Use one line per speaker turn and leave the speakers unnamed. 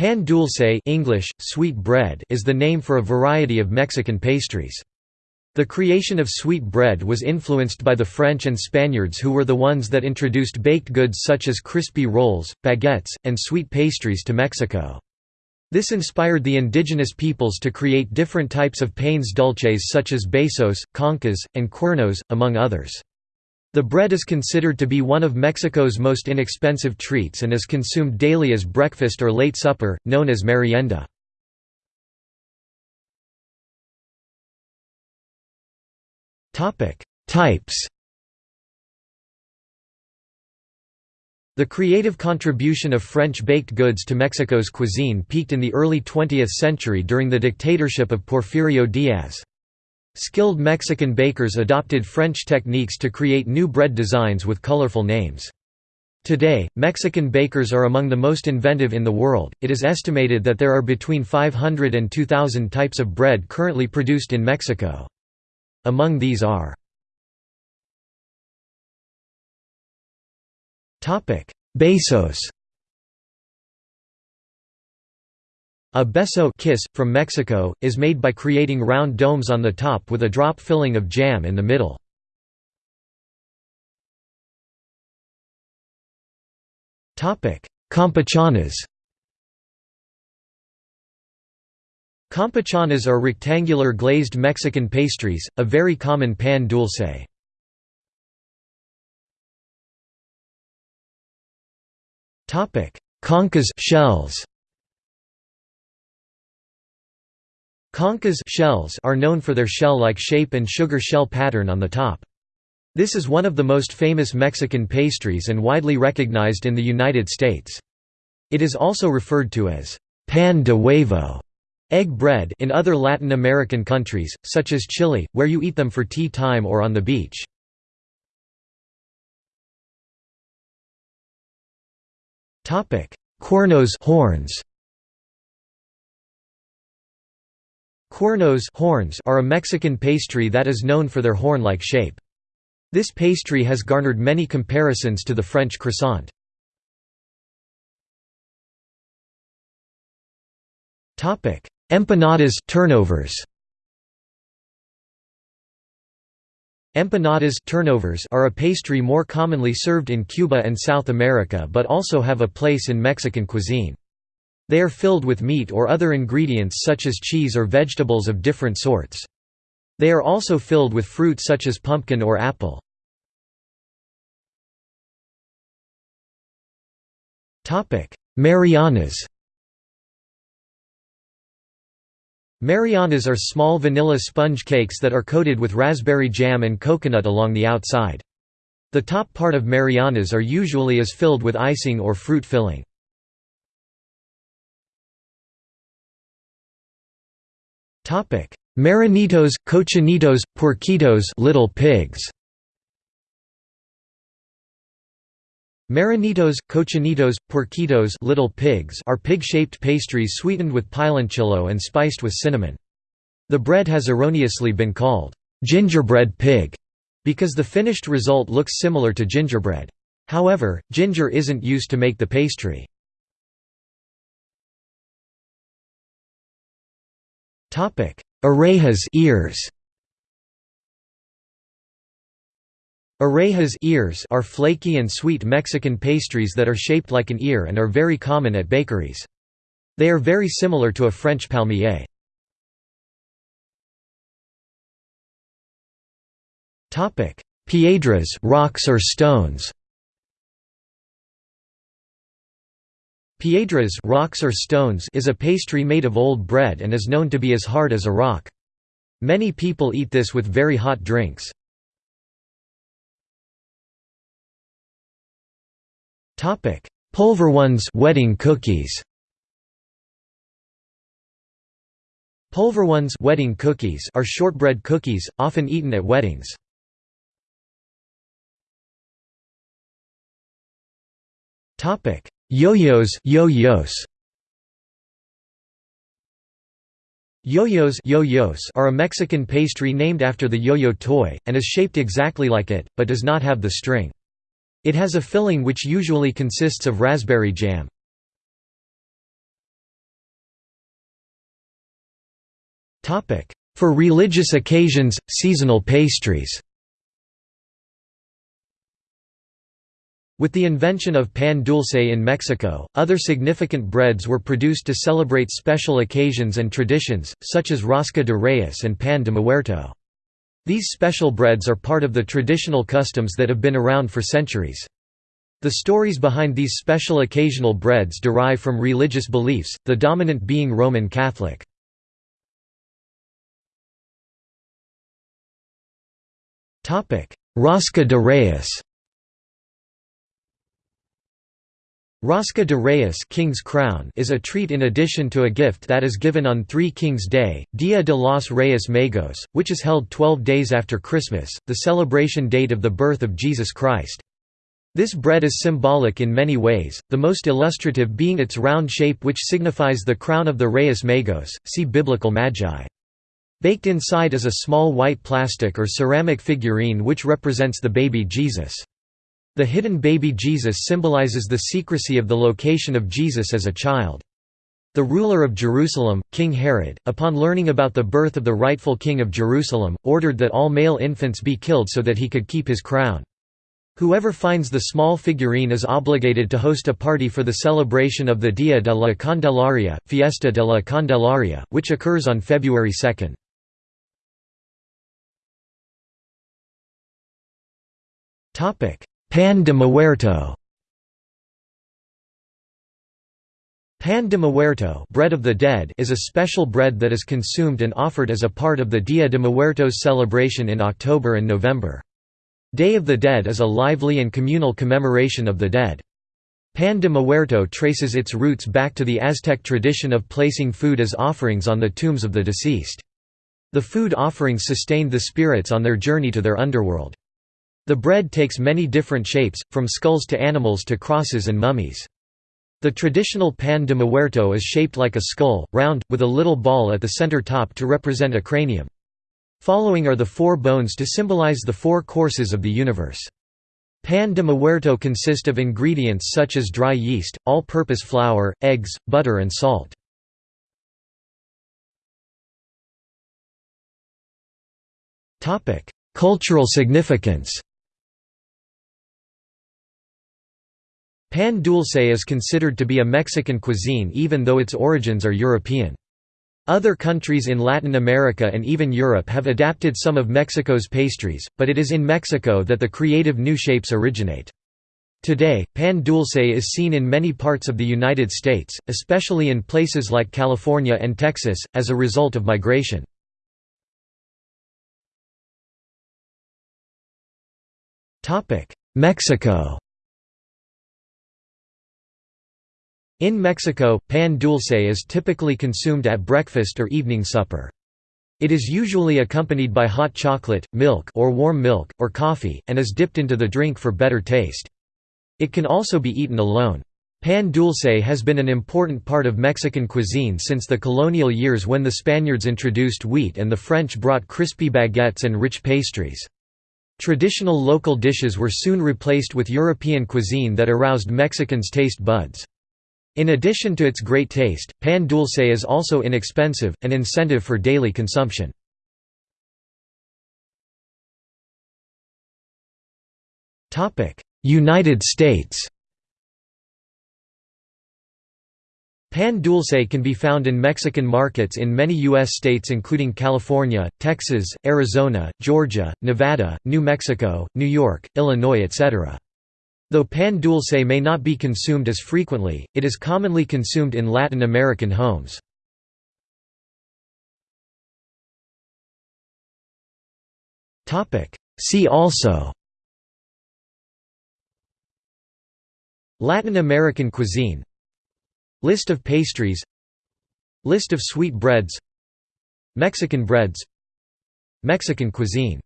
Pan dulce English, sweet bread is the name for a variety of Mexican pastries. The creation of sweet bread was influenced by the French and Spaniards who were the ones that introduced baked goods such as crispy rolls, baguettes, and sweet pastries to Mexico. This inspired the indigenous peoples to create different types of panes dulces such as besos, conchas, and cuernos, among others. The bread is considered to be one of Mexico's most inexpensive treats and is consumed daily as breakfast or late supper, known as merienda. Types The creative contribution of French baked goods to Mexico's cuisine peaked in the early 20th century during the dictatorship of Porfirio Diaz. Skilled Mexican bakers adopted French techniques to create new bread designs with colorful names. Today, Mexican bakers are among the most inventive in the world. It is estimated that there are between 500 and 2,000 types of bread currently produced in Mexico. Among these are Besos A beso kiss, from Mexico, is made by creating round domes on the top with a drop filling of jam in the middle. Campechanas Campechanas are rectangular glazed Mexican pastries, a very common pan dulce. Conchas shells Conchas shells are known for their shell-like shape and sugar shell pattern on the top. This is one of the most famous Mexican pastries and widely recognized in the United States. It is also referred to as pan de huevo egg bread in other Latin American countries, such as Chile, where you eat them for tea time or on the beach. Cuernos horns Cuernos horns are a Mexican pastry that is known for their horn-like shape. This pastry has garnered many comparisons to the French croissant. Empanadas turnovers. Empanadas turnovers are a pastry more commonly served in Cuba and South America but also have a place in Mexican cuisine. They are filled with meat or other ingredients such as cheese or vegetables of different sorts. They are also filled with fruit such as pumpkin or apple. Marianas Marianas are small vanilla sponge cakes that are coated with raspberry jam and coconut along the outside. The top part of Marianas are usually is filled with icing or fruit filling. Marranitos, cochinitos, puerquitos little pigs. Marranitos, cochinitos, puerquitos little pigs are pig-shaped pastries sweetened with piloncillo and spiced with cinnamon. The bread has erroneously been called gingerbread pig because the finished result looks similar to gingerbread. However, ginger isn't used to make the pastry. Orejas ears. Orejas ears are flaky and sweet Mexican pastries that are shaped like an ear and are very common at bakeries. They are very similar to a French palmier. Piedras rocks or stones. Piedras rocks or stones is a pastry made of old bread and is known to be as hard as a rock. Many people eat this with very hot drinks. Polvorones wedding cookies. Polvorones wedding cookies are shortbread cookies, often eaten at weddings. Yo-yos yo-yos Yo-yos yo-yos are a Mexican pastry named after the yo-yo toy, and is shaped exactly like it, but does not have the string. It has a filling which usually consists of raspberry jam. For religious occasions, seasonal pastries With the invention of pan dulce in Mexico, other significant breads were produced to celebrate special occasions and traditions, such as rosca de reyes and pan de muerto. These special breads are part of the traditional customs that have been around for centuries. The stories behind these special occasional breads derive from religious beliefs, the dominant being Roman Catholic. Rosca de Reyes Rosca de Reyes King's Crown is a treat in addition to a gift that is given on Three Kings Day, Dia de los Reyes Magos, which is held 12 days after Christmas, the celebration date of the birth of Jesus Christ. This bread is symbolic in many ways, the most illustrative being its round shape which signifies the crown of the Reyes Magos, see Biblical Magi. Baked inside is a small white plastic or ceramic figurine which represents the baby Jesus. The hidden baby Jesus symbolizes the secrecy of the location of Jesus as a child. The ruler of Jerusalem, King Herod, upon learning about the birth of the rightful king of Jerusalem, ordered that all male infants be killed so that he could keep his crown. Whoever finds the small figurine is obligated to host a party for the celebration of the Dia de la Candelaria, Fiesta de la Candelaria, which occurs on February 2. Pan de Muerto Pan de Muerto bread of the dead is a special bread that is consumed and offered as a part of the Dia de Muertos celebration in October and November. Day of the Dead is a lively and communal commemoration of the dead. Pan de Muerto traces its roots back to the Aztec tradition of placing food as offerings on the tombs of the deceased. The food offerings sustained the spirits on their journey to their underworld. The bread takes many different shapes, from skulls to animals to crosses and mummies. The traditional pan de muerto is shaped like a skull, round, with a little ball at the center top to represent a cranium. Following are the four bones to symbolize the four courses of the universe. Pan de muerto consist of ingredients such as dry yeast, all-purpose flour, eggs, butter and salt. Cultural significance Pan dulce is considered to be a Mexican cuisine even though its origins are European. Other countries in Latin America and even Europe have adapted some of Mexico's pastries, but it is in Mexico that the creative new shapes originate. Today, pan dulce is seen in many parts of the United States, especially in places like California and Texas, as a result of migration. Mexico In Mexico, pan dulce is typically consumed at breakfast or evening supper. It is usually accompanied by hot chocolate, milk or warm milk, or coffee, and is dipped into the drink for better taste. It can also be eaten alone. Pan dulce has been an important part of Mexican cuisine since the colonial years when the Spaniards introduced wheat and the French brought crispy baguettes and rich pastries. Traditional local dishes were soon replaced with European cuisine that aroused Mexicans' taste buds. In addition to its great taste, pan dulce is also inexpensive, an incentive for daily consumption. United States Pan dulce can be found in Mexican markets in many U.S. states including California, Texas, Arizona, Georgia, Nevada, New Mexico, New York, Illinois etc. Though pan dulce may not be consumed as frequently, it is commonly consumed in Latin American homes. See also Latin American cuisine List of pastries List of sweet breads Mexican breads Mexican cuisine